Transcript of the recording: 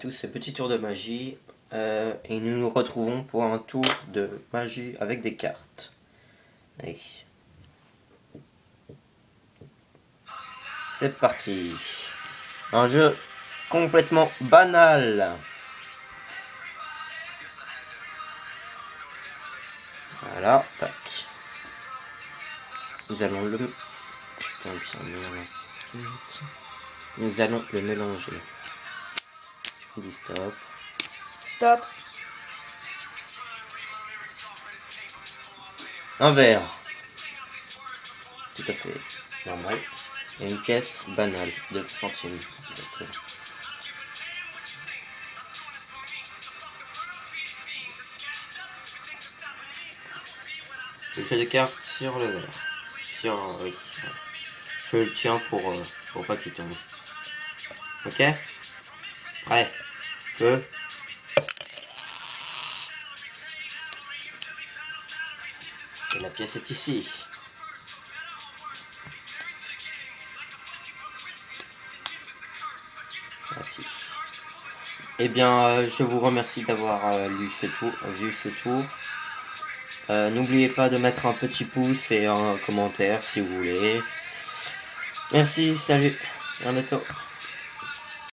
tous ces petits tours de magie euh, et nous nous retrouvons pour un tour de magie avec des cartes. Allez. C'est parti. Un jeu complètement banal. Voilà, tac. Nous allons le... Nous allons le mélanger stop. Stop. Un verre. Tout à fait normal. Et une caisse banale de centimes. Le jeu de cartes sur le verre. Sur, oui. Je le tiens pour, euh, pour pas qu'il tombe. Ok? Prêt? Feu. Et la pièce est ici. Merci. Eh bien, euh, je vous remercie d'avoir euh, lu ce tour, vu ce tour. Euh, n'oubliez pas de mettre un petit pouce et un commentaire si vous voulez. Merci, salut, à bientôt.